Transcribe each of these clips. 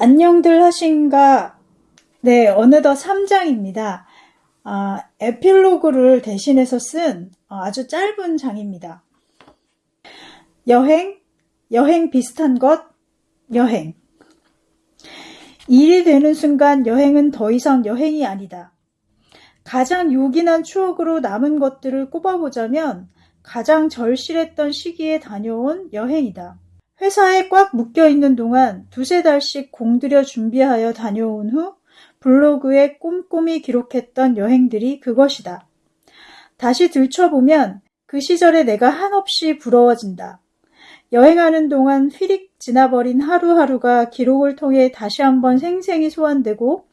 안녕들 하신가? 네, 어느덧 3장입니다. 아, 에필로그를 대신해서 쓴 어, 아주 짧은 장입니다. 여행, 여행 비슷한 것, 여행. 일이 되는 순간 여행은 더 이상 여행이 아니다. 가장 요긴한 추억으로 남은 것들을 꼽아보자면 가장 절실했던 시기에 다녀온 여행이다. 회사에 꽉 묶여 있는 동안 두세 달씩 공들여 준비하여 다녀온 후 블로그에 꼼꼼히 기록했던 여행들이 그것이다. 다시 들춰보면 그 시절에 내가 한없이 부러워진다. 여행하는 동안 휘릭 지나버린 하루하루가 기록을 통해 다시 한번 생생히 소환되고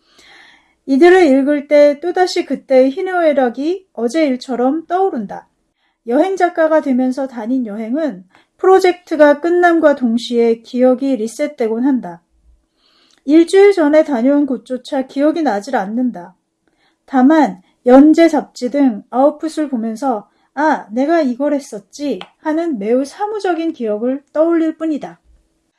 이들을 읽을 때 또다시 그때의 희노애락이 어제 일처럼 떠오른다. 여행 작가가 되면서 다닌 여행은 프로젝트가 끝남과 동시에 기억이 리셋되곤 한다. 일주일 전에 다녀온 곳조차 기억이 나질 않는다. 다만 연재 잡지 등 아웃풋을 보면서 아, 내가 이걸 했었지 하는 매우 사무적인 기억을 떠올릴 뿐이다.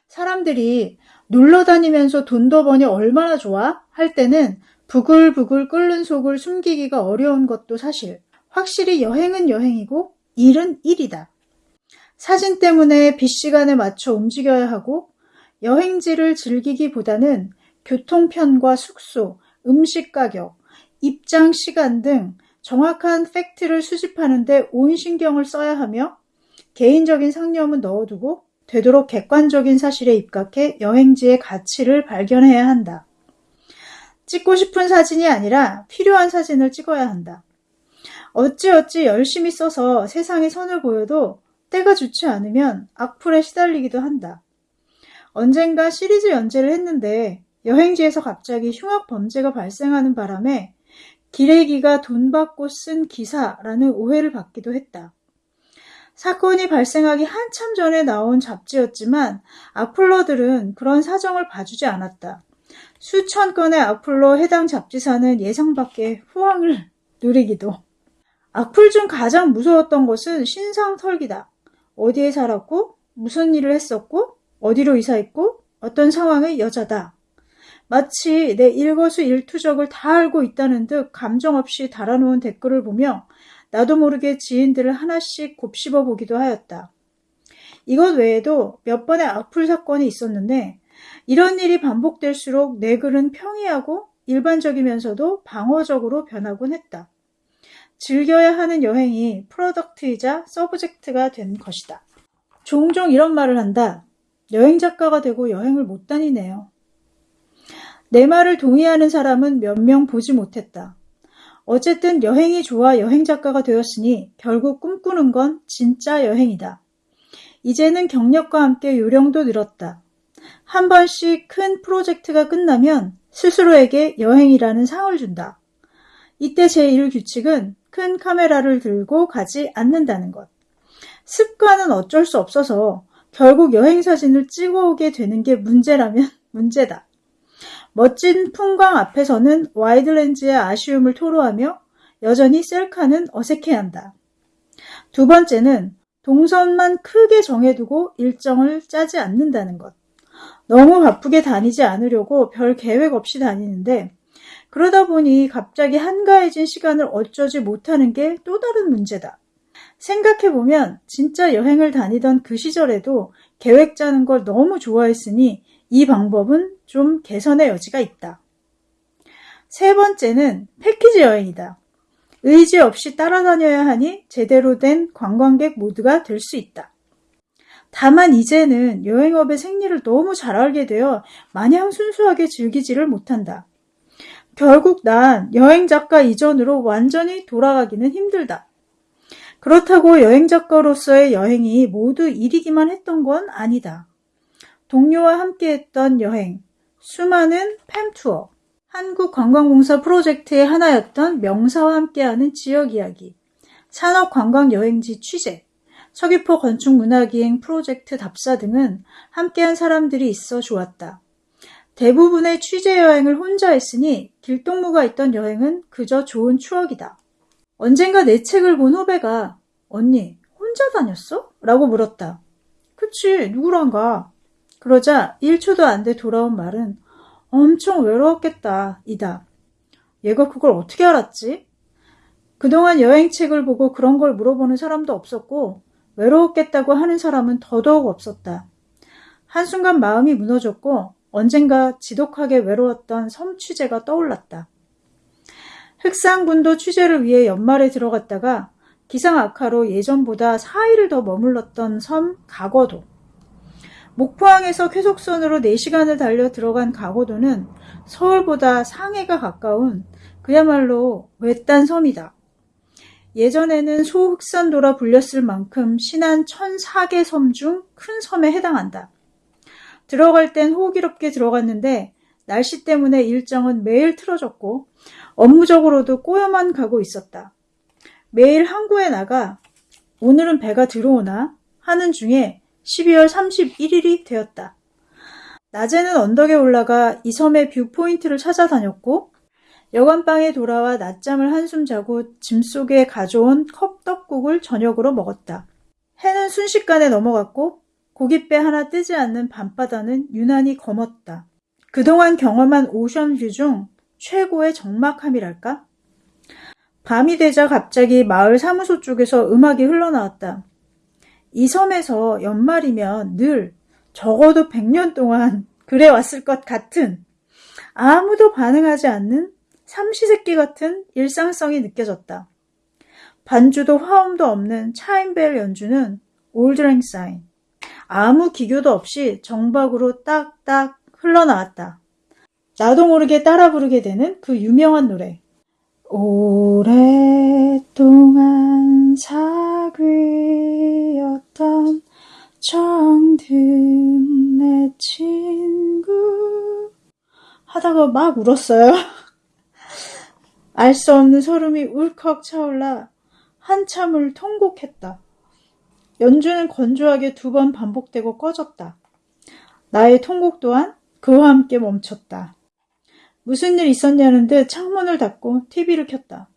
사람들이 놀러 다니면서 돈도 버니 얼마나 좋아? 할 때는 부글부글 끓는 속을 숨기기가 어려운 것도 사실. 확실히 여행은 여행이고 일은 일이다. 사진 때문에 빗 시간에 맞춰 움직여야 하고 여행지를 즐기기보다는 교통편과 숙소, 음식 가격, 입장 시간 등 정확한 팩트를 수집하는데 온 신경을 써야 하며 개인적인 상념은 넣어두고 되도록 객관적인 사실에 입각해 여행지의 가치를 발견해야 한다. 찍고 싶은 사진이 아니라 필요한 사진을 찍어야 한다. 어찌어찌 열심히 써서 세상에 선을 보여도 때가 좋지 않으면 악플에 시달리기도 한다. 언젠가 시리즈 연재를 했는데 여행지에서 갑자기 흉악 범죄가 발생하는 바람에 기레기가 돈 받고 쓴 기사라는 오해를 받기도 했다. 사건이 발생하기 한참 전에 나온 잡지였지만 악플러들은 그런 사정을 봐주지 않았다. 수천 건의 악플로 해당 잡지사는 예상 밖의 후황을 누리기도. 악플 중 가장 무서웠던 것은 신상 털기다. 어디에 살았고, 무슨 일을 했었고, 어디로 이사했고, 어떤 상황의 여자다. 마치 내 일거수일투족을 다 알고 있다는 듯 감정 없이 달아놓은 댓글을 보며 나도 모르게 지인들을 하나씩 곱씹어 보기도 하였다. 이것 외에도 몇 번의 악플 사건이 있었는데 이런 일이 반복될수록 내 글은 평이하고 일반적이면서도 방어적으로 변하곤 했다. 즐겨야 하는 여행이 프로덕트이자 서브젝트가 된 것이다. 종종 이런 말을 한다. 여행 작가가 되고 여행을 못 다니네요. 내 말을 동의하는 사람은 몇 명 보지 못했다. 어쨌든 여행이 좋아 여행 작가가 되었으니 결국 꿈꾸는 건 진짜 여행이다. 이제는 경력과 함께 요령도 늘었다. 한 번씩 큰 프로젝트가 끝나면 스스로에게 여행이라는 상을 준다. 이때 제1 규칙은 큰 카메라를 들고 가지 않는다는 것. 습관은 어쩔 수 없어서 결국 여행 사진을 찍어오게 되는 게 문제라면 문제다. 멋진 풍광 앞에서는 와이드 렌즈의 아쉬움을 토로하며 여전히 셀카는 어색해한다. 두 번째는 동선만 크게 정해두고 일정을 짜지 않는다는 것. 너무 바쁘게 다니지 않으려고 별 계획 없이 다니는데 그러다 보니 갑자기 한가해진 시간을 어쩌지 못하는 게 또 다른 문제다. 생각해보면 진짜 여행을 다니던 그 시절에도 계획 짜는 걸 너무 좋아했으니 이 방법은 좀 개선의 여지가 있다. 세 번째는 패키지 여행이다. 의지 없이 따라다녀야 하니 제대로 된 관광객 모두가 될 수 있다. 다만 이제는 여행업의 생리를 너무 잘 알게 되어 마냥 순수하게 즐기지를 못한다. 결국 난 여행 작가 이전으로 완전히 돌아가기는 힘들다. 그렇다고 여행 작가로서의 여행이 모두 일이기만 했던 건 아니다. 동료와 함께 했던 여행, 수많은 팸투어, 한국관광공사 프로젝트의 하나였던 명사와 함께하는 지역 이야기, 산업관광여행지 취재, 서귀포 건축문화기행 프로젝트 답사 등은 함께한 사람들이 있어 좋았다. 대부분의 취재 여행을 혼자 했으니 길동무가 있던 여행은 그저 좋은 추억이다. 언젠가 내 책을 본 후배가 언니 혼자 다녔어? 라고 물었다. 그치 누구랑 가? 그러자 1초도 안 돼 돌아온 말은 엄청 외로웠겠다, 이다. 얘가 그걸 어떻게 알았지? 그동안 여행책을 보고 그런 걸 물어보는 사람도 없었고, 외로웠겠다고 하는 사람은 더더욱 없었다. 한순간 마음이 무너졌고, 언젠가 지독하게 외로웠던 섬 취재가 떠올랐다. 흑상군도 취재를 위해 연말에 들어갔다가 기상 악화로 예전보다 4일을 더 머물렀던 섬 가거도. 목포항에서 쾌속선으로 4시간을 달려 들어간 가거도는 서울보다 상해가 가까운 그야말로 외딴 섬이다. 예전에는 소흑산도라 불렸을 만큼 신한 1004개 섬 중 큰 섬에 해당한다. 들어갈 땐 호기롭게 들어갔는데 날씨 때문에 일정은 매일 틀어졌고 업무적으로도 꼬여만 가고 있었다. 매일 항구에 나가 오늘은 배가 들어오나 하는 중에 12월 31일이 되었다. 낮에는 언덕에 올라가 이 섬의 viewpoint를 찾아다녔고 여관방에 돌아와 낮잠을 한숨 자고 짐 속에 가져온 컵떡국을 저녁으로 먹었다. 해는 순식간에 넘어갔고 고깃배 하나 뜨지 않는 밤바다는 유난히 검었다. 그동안 경험한 ocean view 중 최고의 적막함이랄까? 밤이 되자 갑자기 마을 사무소 쪽에서 음악이 흘러나왔다. 이 섬에서 연말이면 늘 적어도 100년 동안 그래 왔을 것 같은 아무도 반응하지 않는 삼시세끼 같은 일상성이 느껴졌다. 반주도 화음도 없는 차인벨 연주는 올드랭 사인. 아무 기교도 없이 정박으로 딱딱 흘러나왔다. 나도 모르게 따라 부르게 되는 그 유명한 노래. 오랫동안 사귀었던 정든 내 친구 하다가 막 울었어요. 알 수 없는 소름이 울컥 차올라 한참을 통곡했다. 연주는 건조하게 두 번 반복되고 꺼졌다. 나의 통곡 또한 그와 함께 멈췄다. 무슨 일 있었냐는 듯 창문을 닫고 TV를 켰다.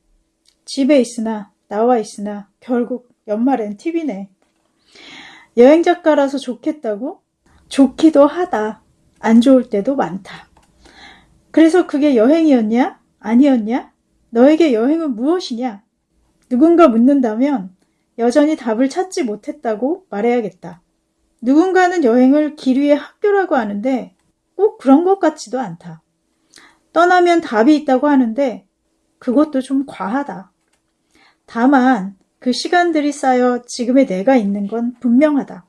집에 있으나 나와 있으나 결국 연말엔 TV네. 여행 작가라서 좋겠다고? 좋기도 하다. 안 좋을 때도 많다. 그래서 그게 여행이었냐? 아니었냐? 너에게 여행은 무엇이냐? 누군가 묻는다면 여전히 답을 찾지 못했다고 말해야겠다. 누군가는 여행을 길 위의 학교라고 하는데 꼭 그런 것 같지도 않다. 떠나면 답이 있다고 하는데 그것도 좀 과하다. 다만 그 시간들이 쌓여 지금의 내가 있는 건 분명하다.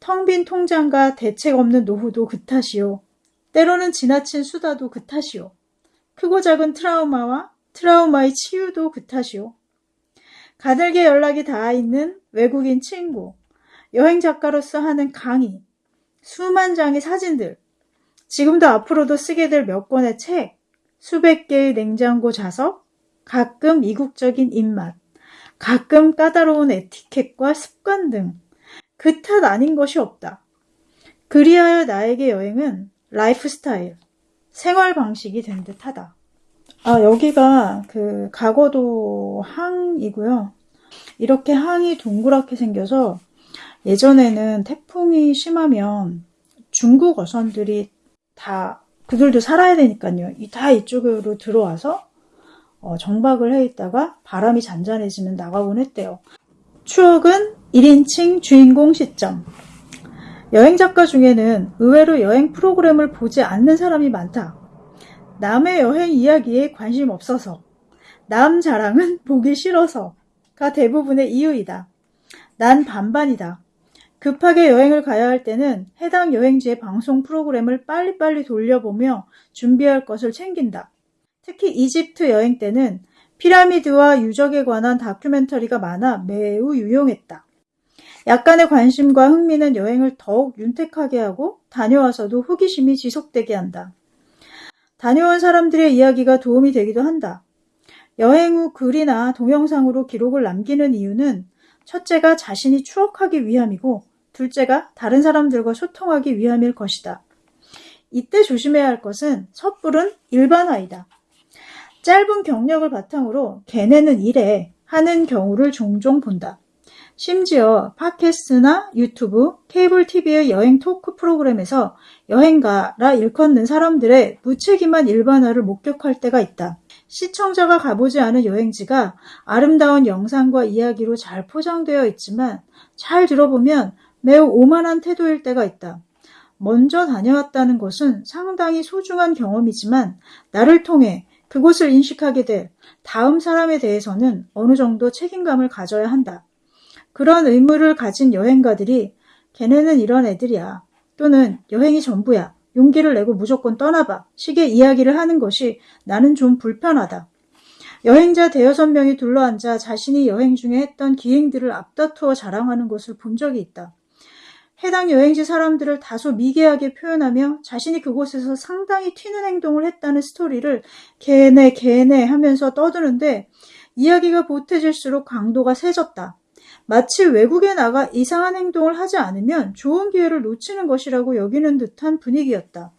텅 빈 통장과 대책 없는 노후도 그 탓이요. 때로는 지나친 수다도 그 탓이요. 크고 작은 트라우마와 트라우마의 치유도 그 탓이요. 가늘게 연락이 닿아 있는 외국인 친구, 여행 작가로서 하는 강의, 수만 장의 사진들, 지금도 앞으로도 쓰게 될 몇 권의 책, 수백 개의 냉장고 자석, 가끔 이국적인 입맛, 가끔 까다로운 에티켓과 습관 등 그 탓 아닌 것이 없다. 그리하여 나에게 여행은 라이프 스타일, 생활 방식이 된 듯하다. 아, 여기가 그 가거도 항이고요. 이렇게 항이 동그랗게 생겨서 예전에는 태풍이 심하면 중국 어선들이 다 그들도 살아야 되니까요. 다 이쪽으로 들어와서 어, 정박을 해 있다가 바람이 잔잔해지면 나가곤 했대요. 추억은 1인칭 주인공 시점. 여행 작가 중에는 의외로 여행 프로그램을 보지 않는 사람이 많다. 남의 여행 이야기에 관심 없어서, 남 자랑은 보기 싫어서가 대부분의 이유이다. 난 반반이다. 급하게 여행을 가야 할 때는 해당 여행지의 방송 프로그램을 빨리빨리 돌려보며 준비할 것을 챙긴다. 특히 이집트 여행 때는 피라미드와 유적에 관한 다큐멘터리가 많아 매우 유용했다. 약간의 관심과 흥미는 여행을 더욱 윤택하게 하고 다녀와서도 호기심이 지속되게 한다. 다녀온 사람들의 이야기가 도움이 되기도 한다. 여행 후 글이나 동영상으로 기록을 남기는 이유는 첫째가 자신이 추억하기 위함이고 둘째가 다른 사람들과 소통하기 위함일 것이다. 이때 조심해야 할 것은 섣부른 일반화이다. 짧은 경력을 바탕으로 걔네는 이래 하는 경우를 종종 본다. 심지어 팟캐스트나 유튜브, 케이블 TV의 여행 토크 프로그램에서 여행가라 일컫는 사람들의 무책임한 일반화를 목격할 때가 있다. 시청자가 가보지 않은 여행지가 아름다운 영상과 이야기로 잘 포장되어 있지만 잘 들어보면 매우 오만한 태도일 때가 있다. 먼저 다녀왔다는 것은 상당히 소중한 경험이지만 나를 통해 그곳을 인식하게 될 다음 사람에 대해서는 어느 정도 책임감을 가져야 한다. 그런 의무를 가진 여행가들이 걔네는 이런 애들이야. 또는 여행이 전부야. 용기를 내고 무조건 떠나봐. 식의 이야기를 하는 것이 나는 좀 불편하다. 여행자 대여섯 명이 둘러앉아 자신이 여행 중에 했던 기행들을 앞다투어 자랑하는 것을 본 적이 있다. 해당 여행지 사람들을 다소 미개하게 표현하며 자신이 그곳에서 상당히 튀는 행동을 했다는 스토리를 걔네 걔네 하면서 떠드는데 이야기가 보태질수록 강도가 세졌다. 마치 외국에 나가 이상한 행동을 하지 않으면 좋은 기회를 놓치는 것이라고 여기는 듯한 분위기였다.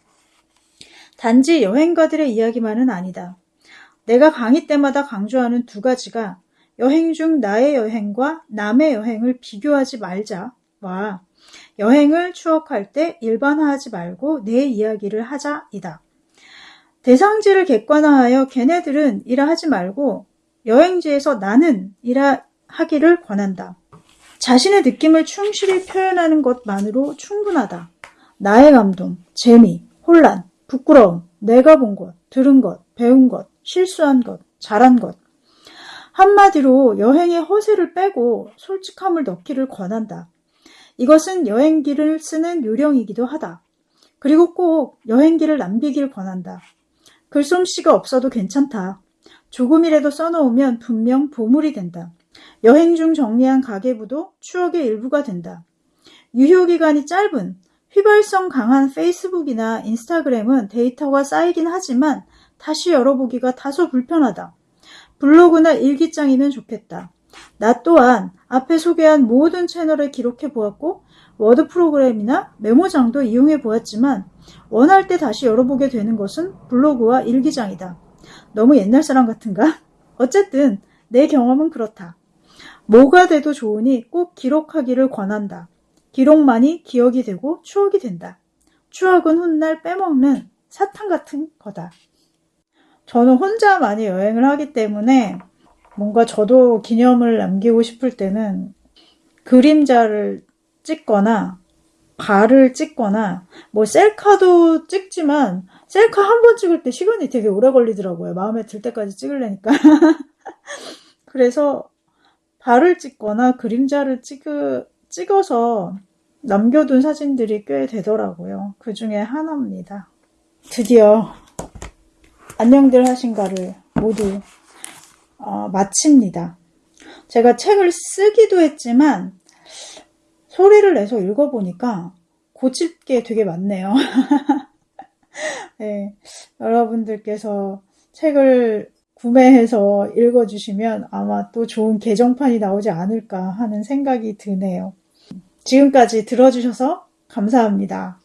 단지 여행가들의 이야기만은 아니다. 내가 강의 때마다 강조하는 두 가지가 여행 중 나의 여행과 남의 여행을 비교하지 말자와 여행을 추억할 때 일반화하지 말고 내 이야기를 하자이다. 대상지를 객관화하여 걔네들은 이라 하지 말고 여행지에서 나는 이라 하기를 권한다. 자신의 느낌을 충실히 표현하는 것만으로 충분하다. 나의 감동, 재미, 혼란, 부끄러움, 내가 본 것, 들은 것, 배운 것, 실수한 것, 잘한 것. 한마디로 여행의 허세를 빼고 솔직함을 넣기를 권한다. 이것은 여행기를 쓰는 요령이기도 하다. 그리고 꼭 여행기를 남기길 권한다. 글솜씨가 없어도 괜찮다. 조금이라도 써놓으면 분명 보물이 된다. 여행 중 정리한 가계부도 추억의 일부가 된다. 유효기간이 짧은 휘발성 강한 페이스북이나 인스타그램은 데이터가 쌓이긴 하지만 다시 열어보기가 다소 불편하다. 블로그나 일기장이면 좋겠다. 나 또한 앞에 소개한 모든 채널에 기록해 보았고 워드 프로그램이나 메모장도 이용해 보았지만 원할 때 다시 열어보게 되는 것은 블로그와 일기장이다. 너무 옛날 사람 같은가? 어쨌든 내 경험은 그렇다. 뭐가 돼도 좋으니 꼭 기록하기를 권한다. 기록만이 기억이 되고 추억이 된다. 추억은 훗날 빼먹는 사탕 같은 거다. 저는 혼자 많이 여행을 하기 때문에 뭔가 저도 기념을 남기고 싶을 때는 그림자를 찍거나 발을 찍거나 뭐 셀카도 찍지만 셀카 한 번 찍을 때 시간이 되게 오래 걸리더라고요. 마음에 들 때까지 찍으려니까. 그래서 발을 찍거나 그림자를 찍, 찍어서 남겨둔 사진들이 꽤 되더라고요. 그 중에 하나입니다. 드디어 안녕들 하신가를 모두 어, 마칩니다. 제가 책을 쓰기도 했지만 소리를 내서 읽어보니까 고칠 게 되게 많네요. 네, 여러분들께서 책을 구매해서 읽어주시면 아마 또 좋은 개정판이 나오지 않을까 하는 생각이 드네요. 지금까지 들어주셔서 감사합니다.